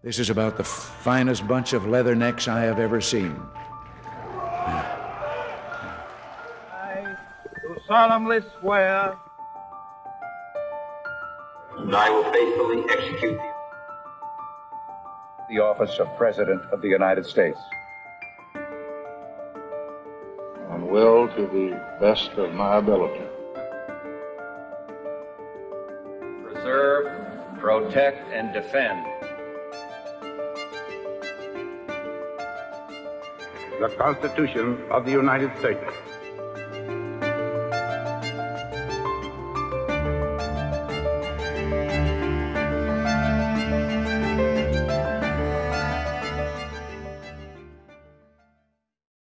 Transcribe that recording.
This is about the finest bunch of leathernecks I have ever seen. I do solemnly swear And I will faithfully execute the the office of President of the United States. and will, to the best of my ability, preserve, protect, and defend the Constitution of the United States